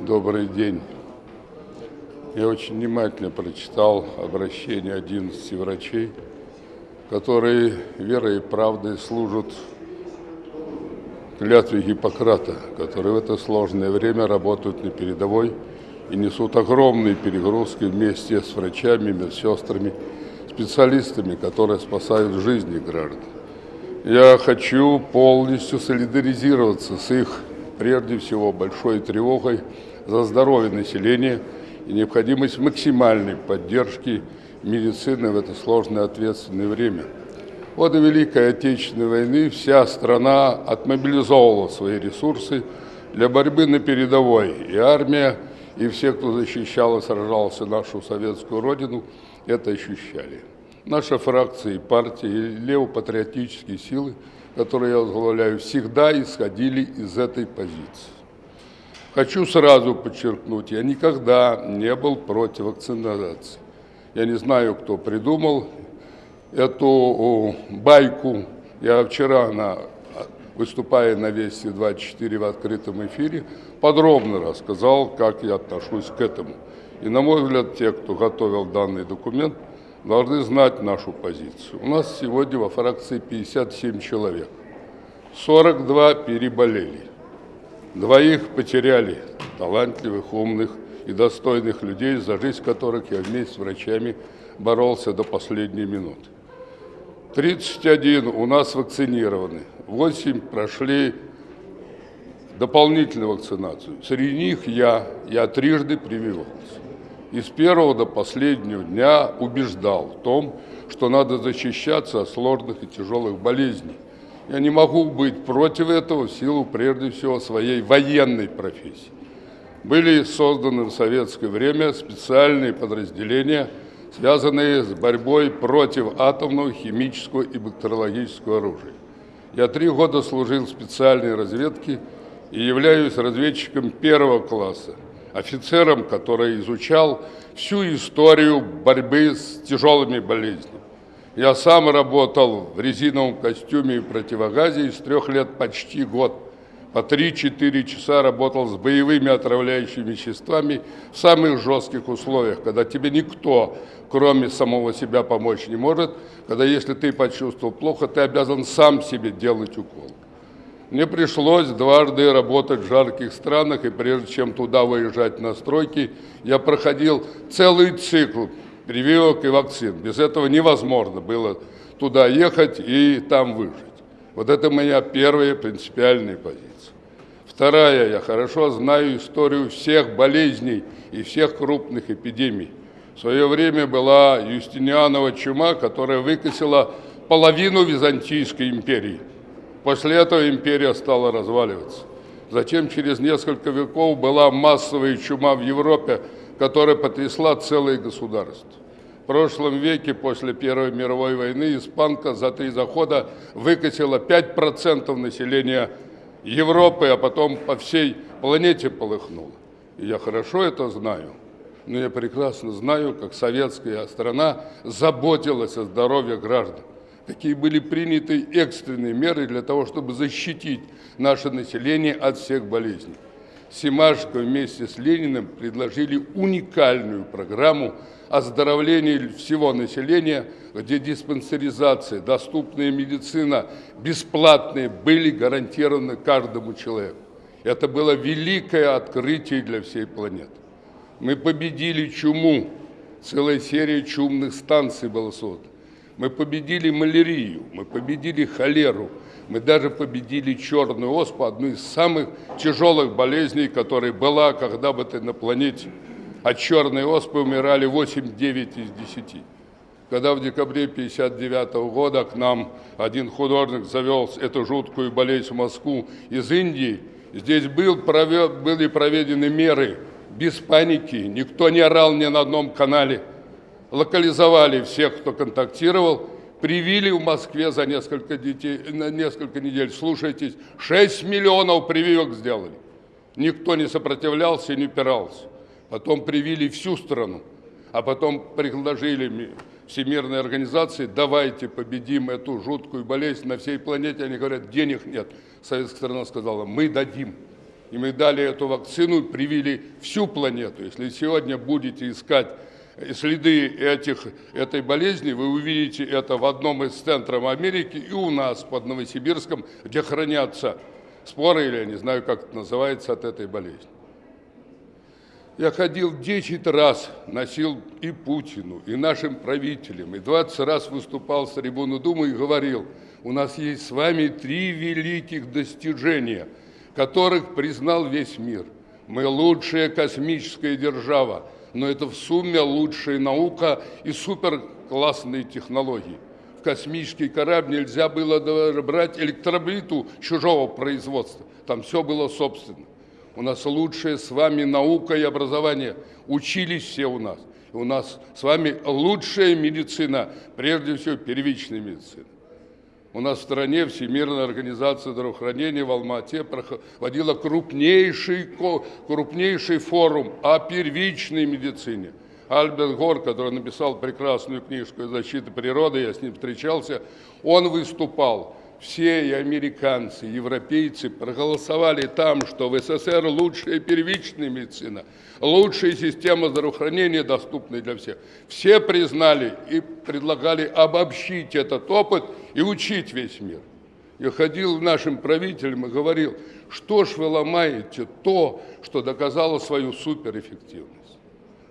Добрый день. Я очень внимательно прочитал обращение 11 врачей, которые верой и правдой служат клятве Гиппократа, которые в это сложное время работают на передовой и несут огромные перегрузки вместе с врачами, медсестрами, специалистами, которые спасают жизни граждан. Я хочу полностью солидаризироваться с их, прежде всего, большой тревогой за здоровье населения и необходимость максимальной поддержки медицины в это сложное ответственное время. В годы Великой Отечественной войны вся страна отмобилизовала свои ресурсы для борьбы на передовой, и армия, и все, кто защищал и сражался нашу советскую родину, это ощущали. Наша фракция и партия, и левопатриотические силы, которые я возглавляю, всегда исходили из этой позиции. Хочу сразу подчеркнуть, я никогда не был против вакцинации. Я не знаю, кто придумал эту байку. Я вчера, на, выступая на Вести 24 в открытом эфире, подробно рассказал, как я отношусь к этому. И, на мой взгляд, те, кто готовил данный документ, должны знать нашу позицию. У нас сегодня во фракции 57 человек. 42 переболели. Двоих потеряли, талантливых, умных и достойных людей, за жизнь которых я вместе с врачами боролся до последней минуты. 31 у нас вакцинированы, 8 прошли дополнительную вакцинацию. Среди них я, я трижды прививался. И с первого до последнего дня убеждал в том, что надо защищаться от сложных и тяжелых болезней. Я не могу быть против этого в силу, прежде всего, своей военной профессии. Были созданы в советское время специальные подразделения, связанные с борьбой против атомного, химического и бактериологического оружия. Я три года служил в специальной разведке и являюсь разведчиком первого класса офицером, который изучал всю историю борьбы с тяжелыми болезнями. Я сам работал в резиновом костюме и противогазе и с трех лет почти год по 3-4 часа работал с боевыми отравляющими веществами в самых жестких условиях, когда тебе никто, кроме самого себя, помочь не может, когда если ты почувствовал плохо, ты обязан сам себе делать укол. Мне пришлось дважды работать в жарких странах, и прежде чем туда выезжать на стройки, я проходил целый цикл прививок и вакцин. Без этого невозможно было туда ехать и там выжить. Вот это моя первая принципиальная позиция. Вторая, я хорошо знаю историю всех болезней и всех крупных эпидемий. В свое время была Юстинианова чума, которая выкосила половину Византийской империи – После этого империя стала разваливаться. Затем через несколько веков была массовая чума в Европе, которая потрясла целые государства. В прошлом веке, после Первой мировой войны, испанка за три захода выкосила 5% населения Европы, а потом по всей планете полыхнула. И я хорошо это знаю. Но я прекрасно знаю, как советская страна заботилась о здоровье граждан какие были приняты экстренные меры для того, чтобы защитить наше население от всех болезней. Семашко вместе с Лениным предложили уникальную программу оздоровления всего населения, где диспансеризация, доступная медицина, бесплатные были гарантированы каждому человеку. Это было великое открытие для всей планеты. Мы победили чуму, целая серия чумных станций была создана. Мы победили малярию, мы победили холеру, мы даже победили черную оспу, одну из самых тяжелых болезней, которая была когда бы ты на планете. От черной оспы умирали 8-9 из 10. Когда в декабре 1959 года к нам один художник завел эту жуткую болезнь в Москву из Индии, здесь был, провед, были проведены меры без паники, никто не орал ни на одном канале – локализовали всех, кто контактировал, привили в Москве за несколько, детей, на несколько недель, слушайтесь, 6 миллионов прививок сделали. Никто не сопротивлялся и не упирался. Потом привили всю страну, а потом предложили Всемирной организации, давайте победим эту жуткую болезнь на всей планете. Они говорят, денег нет. Советская страна сказала, мы дадим. И мы дали эту вакцину, привили всю планету. Если сегодня будете искать следы этих, этой болезни, вы увидите это в одном из центров Америки и у нас под Новосибирском, где хранятся споры, или я не знаю, как это называется, от этой болезни. Я ходил 10 раз, носил и Путину, и нашим правителям, и 20 раз выступал с трибуны Думы и говорил, у нас есть с вами три великих достижения, которых признал весь мир. Мы лучшая космическая держава, но это в сумме лучшая наука и суперклассные технологии. В космический корабль нельзя было даже брать электроблиту чужого производства, там все было собственно. У нас лучшая с вами наука и образование. Учились все у нас. У нас с вами лучшая медицина, прежде всего первичная медицина. У нас в стране Всемирная организация здравоохранения в Алмате проводила крупнейший, крупнейший форум о первичной медицине. Альберт Гор, который написал прекрасную книжку «Защита природы», я с ним встречался, он выступал все и американцы, и европейцы проголосовали там, что в СССР лучшая первичная медицина, лучшая система здравоохранения, доступная для всех. Все признали и предлагали обобщить этот опыт и учить весь мир. Я ходил к нашим правителям и говорил, что ж вы ломаете то, что доказало свою суперэффективность.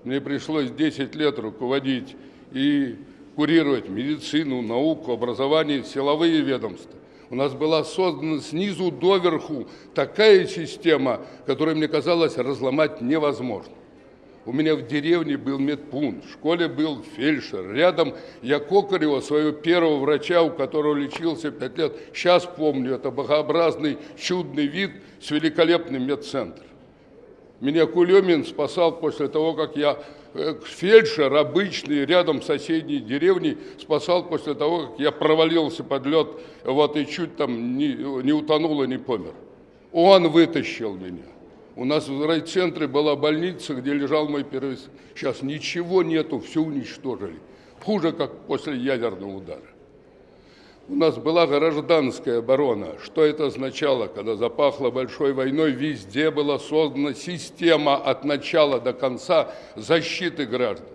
Мне пришлось 10 лет руководить и курировать медицину, науку, образование, силовые ведомства. У нас была создана снизу доверху такая система, которую мне казалось разломать невозможно. У меня в деревне был медпункт, в школе был фельдшер. Рядом я Кокарева, своего первого врача, у которого лечился пять лет. Сейчас помню, это богообразный, чудный вид с великолепным медцентром. Меня Кулемин спасал после того, как я фельдшер обычный рядом в соседней деревне спасал после того, как я провалился под лед вот, и чуть там не, не утонул и не помер. Он вытащил меня. У нас в райцентре была больница, где лежал мой первый... Сейчас ничего нету, все уничтожили. Хуже, как после ядерного удара. У нас была гражданская оборона. Что это означало? Когда запахло большой войной, везде была создана система от начала до конца защиты граждан.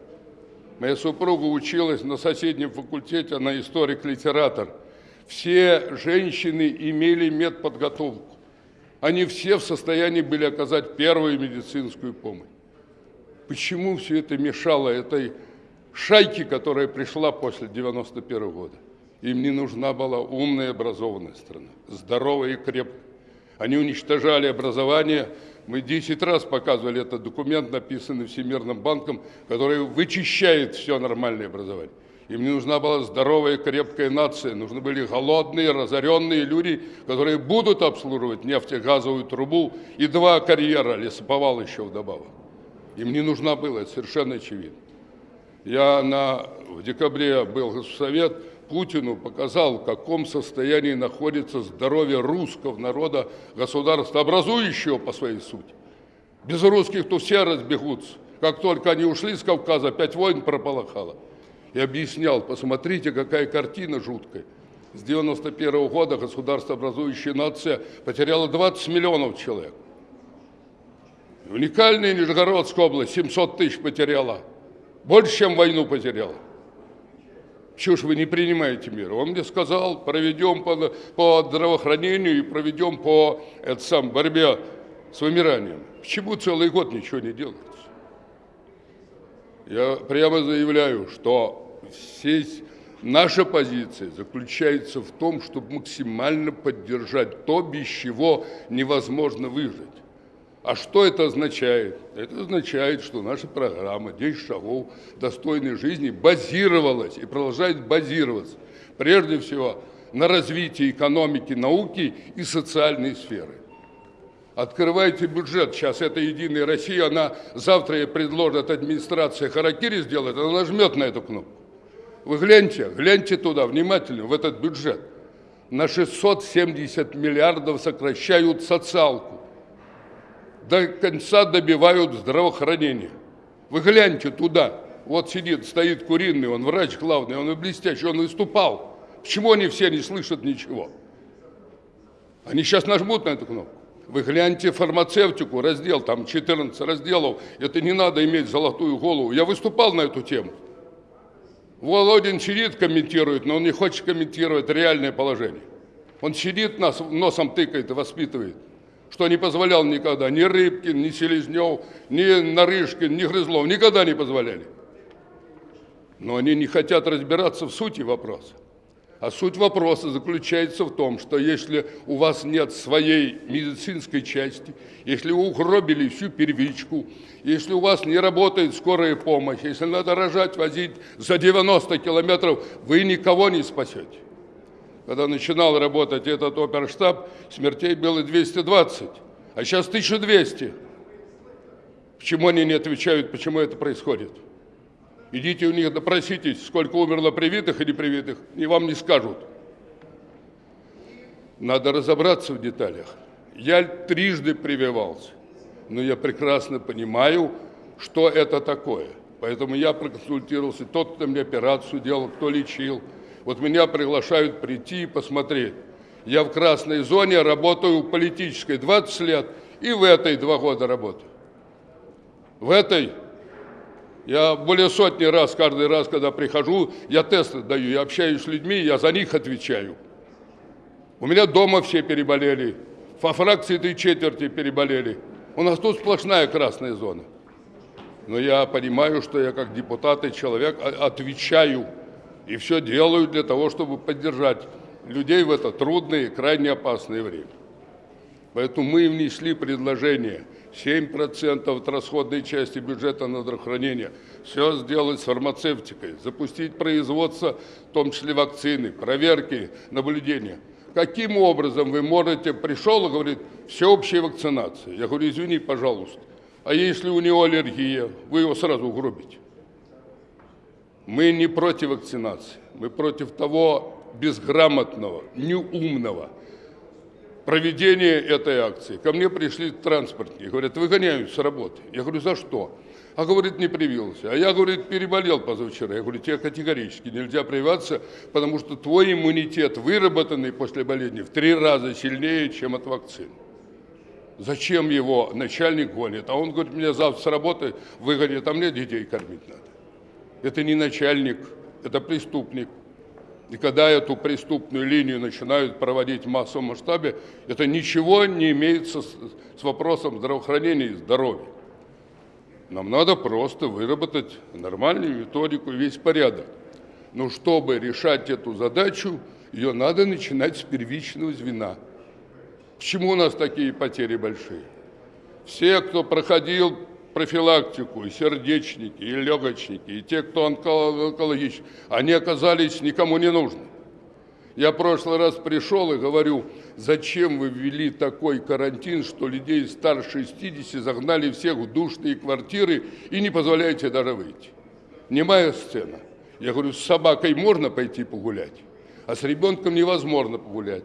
Моя супруга училась на соседнем факультете, она историк-литератор. Все женщины имели медподготовку. Они все в состоянии были оказать первую медицинскую помощь. Почему все это мешало этой шайке, которая пришла после 91 года? Им не нужна была умная образованная страна, здоровая и крепкая. Они уничтожали образование. Мы 10 раз показывали этот документ, написанный Всемирным банком, который вычищает все нормальное образование. Им не нужна была здоровая, крепкая нация. Нужны были голодные, разоренные люди, которые будут обслуживать нефтегазовую трубу и два карьера, лесоповал еще вдобавок. Им не нужна была, это совершенно очевидно. Я на, в декабре был в Совет, Путину показал, в каком состоянии находится здоровье русского народа, государства, образующего по своей сути. Без русских то все разбегутся. Как только они ушли с Кавказа, опять войн прополохало. И объяснял, посмотрите, какая картина жуткая. С 91 -го года государство, образующая нация, потеряла 20 миллионов человек. Уникальная Нижегородская область 700 тысяч потеряла. Больше, чем войну потеряла. Чего ж вы не принимаете меры? Он мне сказал, проведем по, по здравоохранению и проведем по это сам, борьбе с вымиранием. Почему целый год ничего не делается? Я прямо заявляю, что здесь наша позиция заключается в том, чтобы максимально поддержать то, без чего невозможно выжить. А что это означает? Это означает, что наша программа «10 шагов достойной жизни» базировалась и продолжает базироваться, прежде всего, на развитии экономики, науки и социальной сферы. Открывайте бюджет, сейчас это «Единая Россия», она завтра ей предложит администрация Харакири сделать, она нажмет на эту кнопку. Вы гляньте, гляньте туда внимательно, в этот бюджет. На 670 миллиардов сокращают социалку до конца добивают здравоохранения. Вы гляньте туда. Вот сидит, стоит куриный, он врач главный, он блестящий, он выступал. Почему они все не слышат ничего? Они сейчас нажмут на эту кнопку. Вы гляньте фармацевтику, раздел, там 14 разделов. Это не надо иметь золотую голову. Я выступал на эту тему. Володин сидит, комментирует, но он не хочет комментировать реальное положение. Он сидит, нас носом тыкает и воспитывает, что не позволял никогда ни Рыбкин, ни Селезнев, ни Нарышкин, ни Грызлов. Никогда не позволяли. Но они не хотят разбираться в сути вопроса. А суть вопроса заключается в том, что если у вас нет своей медицинской части, если вы угробили всю первичку, если у вас не работает скорая помощь, если надо рожать, возить за 90 километров, вы никого не спасете. Когда начинал работать этот оперштаб, смертей было 220, а сейчас 1200. Почему они не отвечают, почему это происходит? Идите у них допроситесь, сколько умерло привитых и непривитых, и вам не скажут. Надо разобраться в деталях. Я трижды прививался, но я прекрасно понимаю, что это такое. Поэтому я проконсультировался, тот, кто мне операцию делал, кто лечил. Вот меня приглашают прийти и посмотреть. Я в красной зоне работаю политической 20 лет и в этой два года работаю. В этой я более сотни раз, каждый раз, когда прихожу, я тесты даю, я общаюсь с людьми, я за них отвечаю. У меня дома все переболели, по фракции три четверти переболели. У нас тут сплошная красная зона. Но я понимаю, что я как депутат и человек отвечаю и все делаю для того, чтобы поддержать людей в это трудное и крайне опасное время. Поэтому мы внесли предложение – 7% от расходной части бюджета на здравоохранение. Все сделать с фармацевтикой, запустить производство, в том числе вакцины, проверки, наблюдения. Каким образом вы можете, пришел и говорит, всеобщая вакцинация. Я говорю, извини, пожалуйста, а если у него аллергия, вы его сразу угробите. Мы не против вакцинации, мы против того безграмотного, неумного, проведения этой акции. Ко мне пришли транспортники, говорят, выгоняют с работы. Я говорю, за что? А говорит, не привился. А я, говорит, переболел позавчера. Я говорю, тебе категорически нельзя прививаться, потому что твой иммунитет, выработанный после болезни, в три раза сильнее, чем от вакцин. Зачем его начальник гонит? А он говорит, меня завтра с работы выгонят, а мне детей кормить надо. Это не начальник, это преступник. И когда эту преступную линию начинают проводить в массовом масштабе, это ничего не имеет со, с вопросом здравоохранения и здоровья. Нам надо просто выработать нормальную методику, весь порядок. Но чтобы решать эту задачу, ее надо начинать с первичного звена. Почему у нас такие потери большие? Все, кто проходил профилактику, и сердечники, и легочники, и те, кто онкологический, они оказались никому не нужны. Я в прошлый раз пришел и говорю, зачем вы ввели такой карантин, что людей старше 60 загнали всех в душные квартиры и не позволяете даже выйти. Не моя сцена. Я говорю, с собакой можно пойти погулять, а с ребенком невозможно погулять.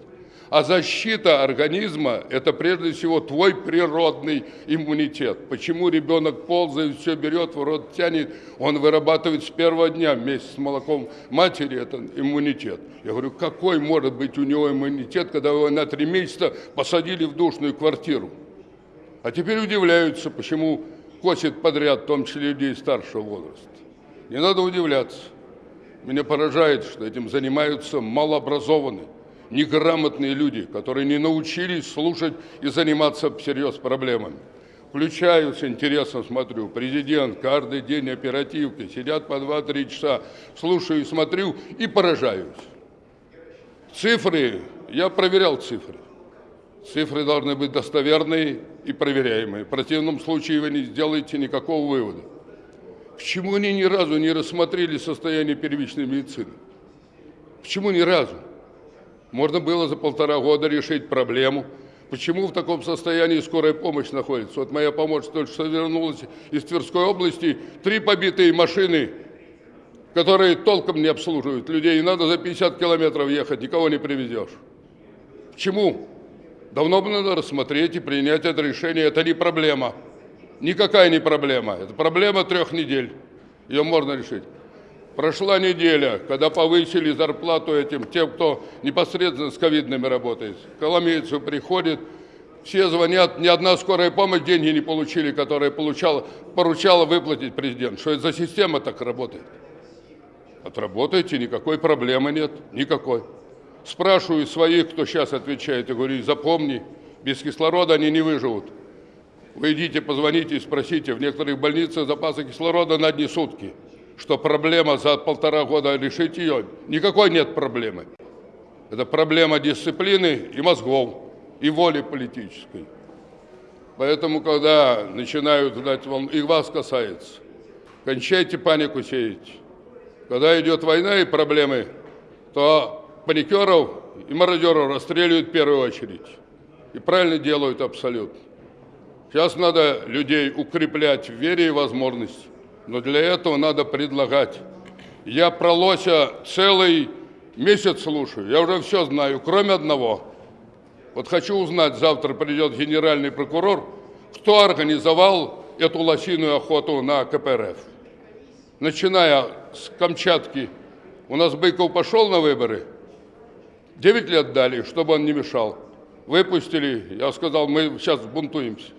А защита организма – это прежде всего твой природный иммунитет. Почему ребенок ползает, все берет, в рот тянет, он вырабатывает с первого дня вместе с молоком матери этот иммунитет. Я говорю, какой может быть у него иммунитет, когда его на три месяца посадили в душную квартиру? А теперь удивляются, почему косит подряд, в том числе людей старшего возраста. Не надо удивляться. Меня поражает, что этим занимаются малообразованные неграмотные люди, которые не научились слушать и заниматься всерьез проблемами. Включаю с интересом, смотрю, президент каждый день оперативки, сидят по 2-3 часа, слушаю и смотрю и поражаюсь. Цифры, я проверял цифры. Цифры должны быть достоверные и проверяемые. В противном случае вы не сделаете никакого вывода. Почему они ни разу не рассмотрели состояние первичной медицины? Почему ни разу? Можно было за полтора года решить проблему. Почему в таком состоянии скорая помощь находится? Вот моя помощь только что вернулась из Тверской области. Три побитые машины, которые толком не обслуживают людей. И надо за 50 километров ехать, никого не привезешь. Почему? Давно бы надо рассмотреть и принять это решение. Это не проблема. Никакая не проблема. Это проблема трех недель. Ее можно решить. Прошла неделя, когда повысили зарплату этим, тем, кто непосредственно с ковидными работает. Коломейцу приходит, Все звонят, ни одна скорая помощь деньги не получили, которые получала, поручала выплатить президент. Что это за система так работает? Отработайте, никакой проблемы нет, никакой. Спрашиваю своих, кто сейчас отвечает, и говорю, запомни, без кислорода они не выживут. Вы идите, позвоните и спросите, в некоторых больницах запасы кислорода на одни сутки. Что проблема за полтора года решить ее? Никакой нет проблемы. Это проблема дисциплины и мозгов, и воли политической. Поэтому, когда начинают дать волну, и вас касается, кончайте панику сеять. Когда идет война и проблемы, то паникеров и мародеров расстреливают в первую очередь. И правильно делают абсолютно. Сейчас надо людей укреплять в вере и возможности. Но для этого надо предлагать. Я про Лося целый месяц слушаю. Я уже все знаю, кроме одного. Вот хочу узнать, завтра придет генеральный прокурор, кто организовал эту лосиную охоту на КПРФ начиная с Камчатки, у нас Быков пошел на выборы, 9 лет дали, чтобы он не мешал. Выпустили, я сказал, мы сейчас бунтуемся.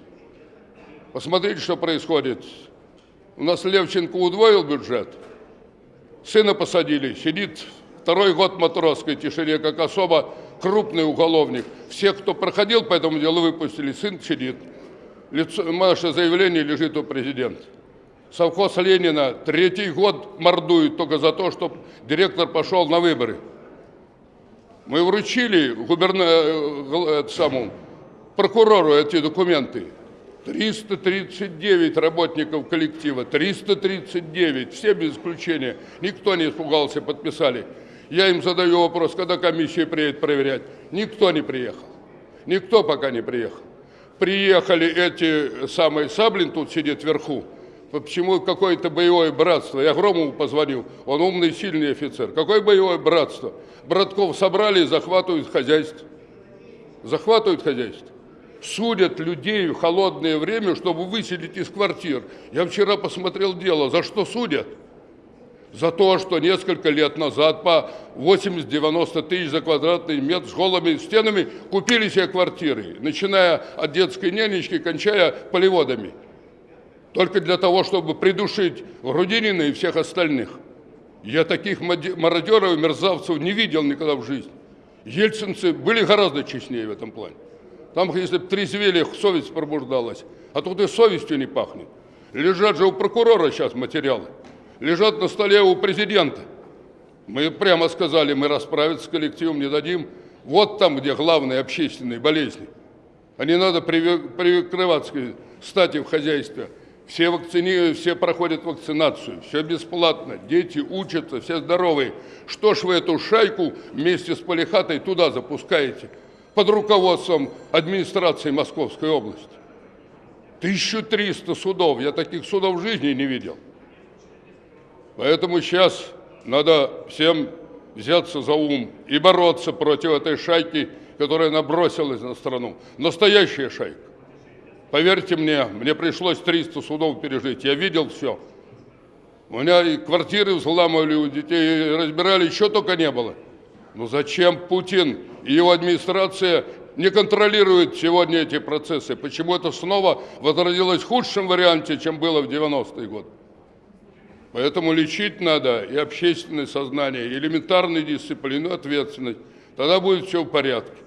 Посмотрите, что происходит. У нас Левченко удвоил бюджет, сына посадили, сидит второй год матросской тишине, как особо крупный уголовник. Всех, кто проходил по этому делу, выпустили, сын сидит. Лицо, наше заявление лежит у президента совхоз Ленина третий год мордует только за то, что директор пошел на выборы. Мы вручили губерна... Э, самому прокурору эти документы. 339 работников коллектива, 339, все без исключения. Никто не испугался, подписали. Я им задаю вопрос, когда комиссия приедет проверять. Никто не приехал. Никто пока не приехал. Приехали эти самые, Саблин тут сидит вверху, почему какое-то боевое братство. Я Громову позвонил, он умный, сильный офицер. Какое боевое братство? Братков собрали и захватывают хозяйство. Захватывают хозяйство. Судят людей в холодное время, чтобы выселить из квартир. Я вчера посмотрел дело, за что судят? За то, что несколько лет назад по 80-90 тысяч за квадратный метр с голыми стенами купили себе квартиры, начиная от детской нянечки, кончая полеводами только для того, чтобы придушить Грудинина и всех остальных. Я таких мародеров и мерзавцев не видел никогда в жизни. Ельцинцы были гораздо честнее в этом плане. Там, если бы трезвели, совесть пробуждалась. А тут и совестью не пахнет. Лежат же у прокурора сейчас материалы. Лежат на столе у президента. Мы прямо сказали, мы расправиться с коллективом не дадим. Вот там, где главные общественные болезни. А не надо прикрываться стати в хозяйстве. Все, вакцини... все проходят вакцинацию, все бесплатно, дети учатся, все здоровые. Что ж вы эту шайку вместе с Полихатой туда запускаете? Под руководством администрации Московской области. 1300 судов, я таких судов в жизни не видел. Поэтому сейчас надо всем взяться за ум и бороться против этой шайки, которая набросилась на страну. Настоящая шайка. Поверьте мне, мне пришлось 300 судов пережить. Я видел все. У меня и квартиры взламывали у детей, разбирали, еще только не было. Но зачем Путин и его администрация не контролируют сегодня эти процессы? Почему это снова возродилось в худшем варианте, чем было в 90-е годы? Поэтому лечить надо и общественное сознание, и элементарную дисциплину, ответственность. Тогда будет все в порядке.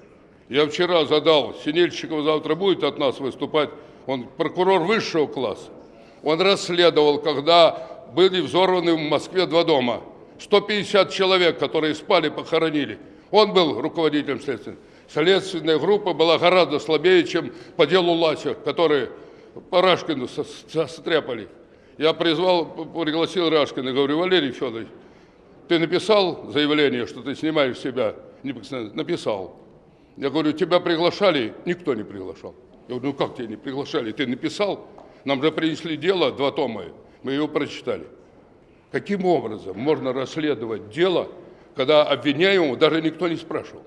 Я вчера задал, Синельщиков завтра будет от нас выступать, он прокурор высшего класса. Он расследовал, когда были взорваны в Москве два дома. 150 человек, которые спали, похоронили. Он был руководителем следствия. Следственная группа была гораздо слабее, чем по делу Лася, который по Рашкину состряпали. Я призвал, пригласил Рашкина, говорю, Валерий Федорович, ты написал заявление, что ты снимаешь себя? Написал. Я говорю, тебя приглашали? Никто не приглашал. Я говорю, ну как тебя не приглашали? Ты написал? Нам же принесли дело, два тома, мы его прочитали. Каким образом можно расследовать дело, когда обвиняемого даже никто не спрашивал?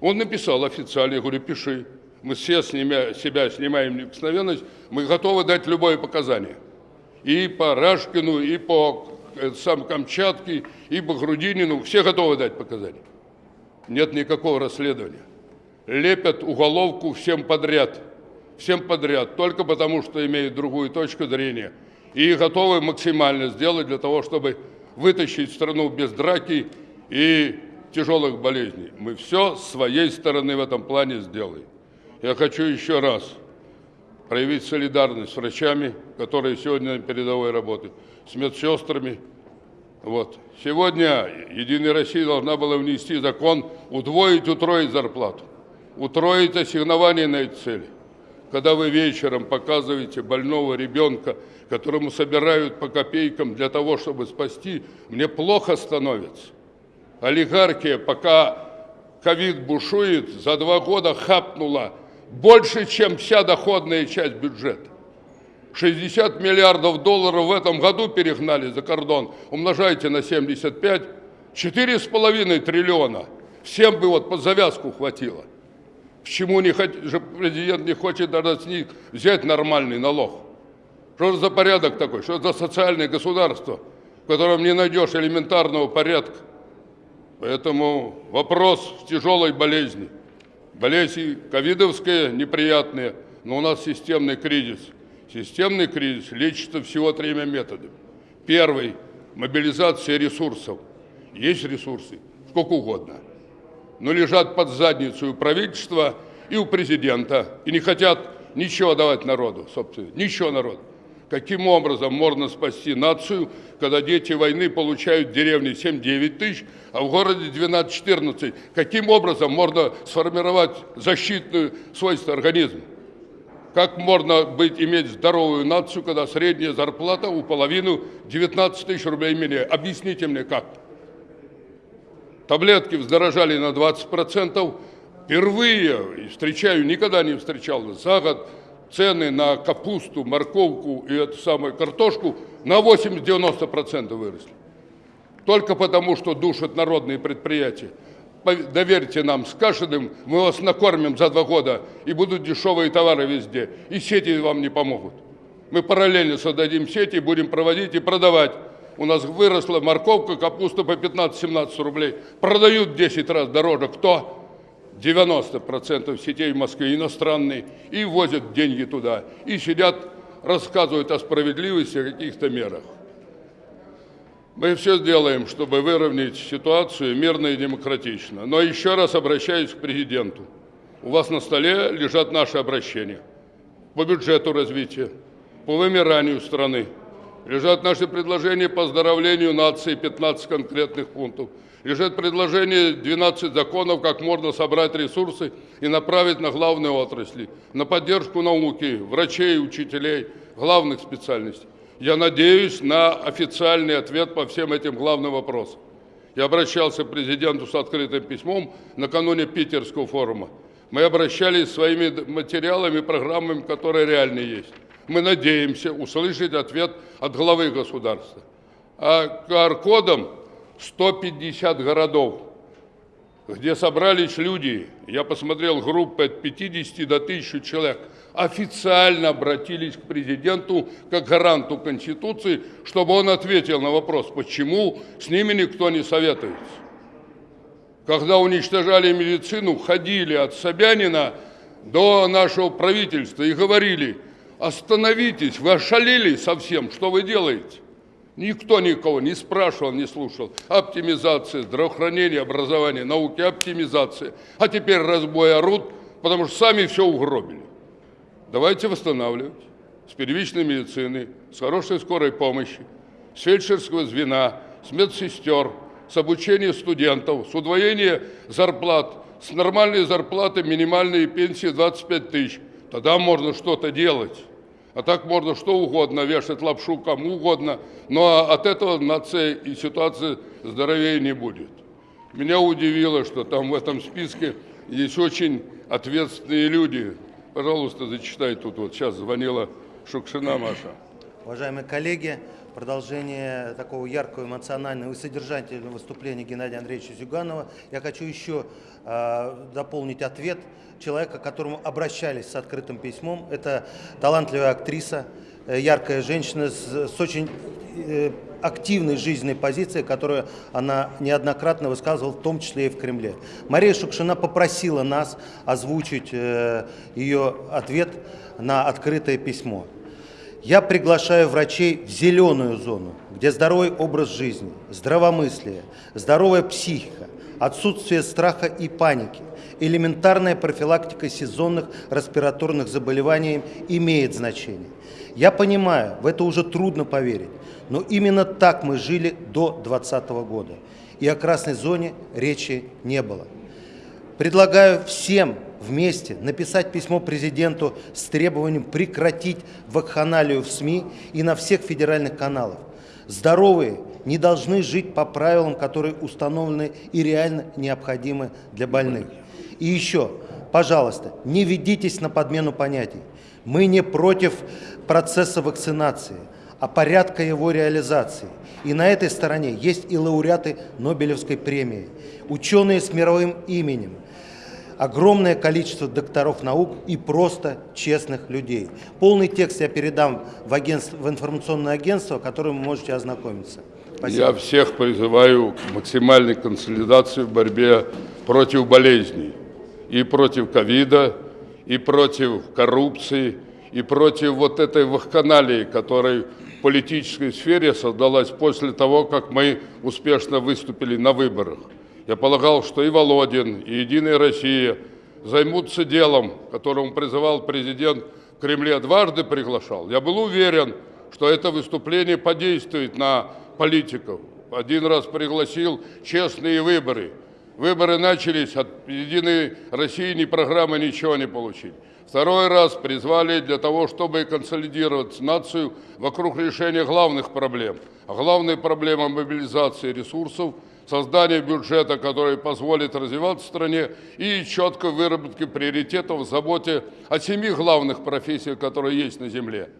Он написал официально, я говорю, пиши. Мы все снимя, себя снимаем неприкосновенность, мы готовы дать любое показание. И по Рашкину, и по э, сам Камчатке, и по Грудинину, все готовы дать показания нет никакого расследования. лепят уголовку всем подряд. Всем подряд, только потому, что имеют другую точку зрения. И готовы максимально сделать для того, чтобы вытащить страну без драки и тяжелых болезней. Мы все с своей стороны в этом плане сделаем. Я хочу еще раз проявить солидарность с врачами, которые сегодня на передовой работают, с медсестрами. Вот. Сегодня Единая Россия должна была внести закон удвоить, утроить зарплату, утроить ассигнование на эти цели. Когда вы вечером показываете больного ребенка, которому собирают по копейкам для того, чтобы спасти, мне плохо становится. Олигархия, пока ковид бушует, за два года хапнула больше, чем вся доходная часть бюджета. 60 миллиардов долларов в этом году перегнали за кордон. Умножайте на 75, 4,5 триллиона. Всем бы вот под завязку хватило. Почему не же президент не хочет даже с них взять нормальный налог? Что за порядок такой? Что за социальное государство, в котором не найдешь элементарного порядка? Поэтому вопрос в тяжелой болезни. Болезни ковидовская неприятные, но у нас системный кризис. Системный кризис лечится всего тремя методами. Первый – мобилизация ресурсов. Есть ресурсы, сколько угодно. Но лежат под задницу у правительства и у президента. И не хотят ничего давать народу, собственно, ничего народу. Каким образом можно спасти нацию, когда дети войны получают в деревне 7-9 тысяч, а в городе 12-14? Каким образом можно сформировать защитную свойство организма? Как можно быть, иметь здоровую нацию, когда средняя зарплата у половины 19 тысяч рублей менее? Объясните мне, как? Таблетки вздорожали на 20%. Впервые, встречаю, никогда не встречал за год, цены на капусту, морковку и эту самую картошку на 80-90% выросли. Только потому, что душат народные предприятия. Доверьте нам с Кашиным, мы вас накормим за два года, и будут дешевые товары везде. И сети вам не помогут. Мы параллельно создадим сети, будем проводить и продавать. У нас выросла морковка, капуста по 15-17 рублей. Продают в 10 раз дороже. Кто? 90% сетей в Москве иностранные, и возят деньги туда, и сидят, рассказывают о справедливости, о каких-то мерах. Мы все сделаем, чтобы выровнять ситуацию мирно и демократично. Но еще раз обращаюсь к президенту. У вас на столе лежат наши обращения по бюджету развития, по вымиранию страны. Лежат наши предложения по оздоровлению нации, 15 конкретных пунктов – лежит предложение 12 законов, как можно собрать ресурсы и направить на главные отрасли, на поддержку науки, врачей, учителей, главных специальностей. Я надеюсь на официальный ответ по всем этим главным вопросам. Я обращался к президенту с открытым письмом накануне Питерского форума. Мы обращались своими материалами, программами, которые реально есть. Мы надеемся услышать ответ от главы государства. А QR-кодом 150 городов, где собрались люди, я посмотрел группы от 50 до 1000 человек, официально обратились к президенту как гаранту Конституции, чтобы он ответил на вопрос, почему с ними никто не советуется. Когда уничтожали медицину, ходили от Собянина до нашего правительства и говорили, остановитесь, вы ошалели совсем, что вы делаете? Никто никого не спрашивал, не слушал. Оптимизация, здравоохранение, образование, науки, оптимизация. А теперь разбой орут, потому что сами все угробили. Давайте восстанавливать с первичной медицины, с хорошей скорой помощи, с фельдшерского звена, с медсестер, с обучения студентов, с удвоения зарплат, с нормальной зарплатой минимальной пенсии 25 тысяч. Тогда можно что-то делать. А так можно что угодно вешать лапшу кому угодно, но от этого нация и ситуация здоровее не будет. Меня удивило, что там в этом списке есть очень ответственные люди. Пожалуйста, зачитай тут. Вот сейчас звонила Шукшина Маша. Уважаемые коллеги, продолжение такого яркого, эмоционального и содержательного выступления Геннадия Андреевича Зюганова. Я хочу еще э, дополнить ответ человека, к которому обращались с открытым письмом. Это талантливая актриса, э, яркая женщина с, с очень э, активной жизненной позиции, которую она неоднократно высказывала, в том числе и в Кремле. Мария Шукшина попросила нас озвучить э, ее ответ на открытое письмо. Я приглашаю врачей в зеленую зону, где здоровый образ жизни, здравомыслие, здоровая психика, отсутствие страха и паники, элементарная профилактика сезонных респираторных заболеваний имеет значение. Я понимаю, в это уже трудно поверить, но именно так мы жили до 2020 года, и о красной зоне речи не было. Предлагаю всем вместе написать письмо президенту с требованием прекратить вакханалию в СМИ и на всех федеральных каналах. Здоровые не должны жить по правилам, которые установлены и реально необходимы для больных. И еще, пожалуйста, не ведитесь на подмену понятий. Мы не против процесса вакцинации, а порядка его реализации. И на этой стороне есть и лауреаты Нобелевской премии, ученые с мировым именем, огромное количество докторов наук и просто честных людей. Полный текст я передам в, агентство, в информационное агентство, которым вы можете ознакомиться. Спасибо. Я всех призываю к максимальной консолидации в борьбе против болезней. И против ковида, и против коррупции, и против вот этой вахканалии, которая в политической сфере создалась после того, как мы успешно выступили на выборах. Я полагал, что и Володин, и Единая Россия займутся делом, которому призывал президент в Кремле дважды приглашал. Я был уверен, что это выступление подействует на политиков. Один раз пригласил честные выборы. Выборы начались, от Единой России ни программы ничего не получить. Второй раз призвали для того, чтобы консолидировать нацию вокруг решения главных проблем. А главная проблема мобилизации ресурсов – создание бюджета, который позволит развиваться стране, и четкой выработки приоритетов в заботе о семи главных профессиях, которые есть на земле.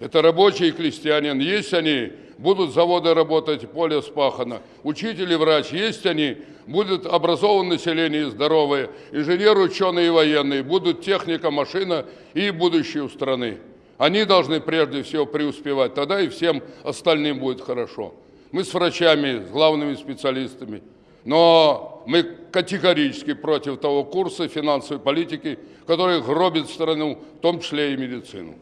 Это рабочий и крестьянин. Есть они, будут заводы работать, поле спахано. Учитель и врач, есть они, будет образованное население здоровое. Инженер, ученые и военные, будут техника, машина и будущее у страны. Они должны прежде всего преуспевать, тогда и всем остальным будет хорошо мы с врачами, с главными специалистами. Но мы категорически против того курса финансовой политики, который гробит страну, в том числе и медицину.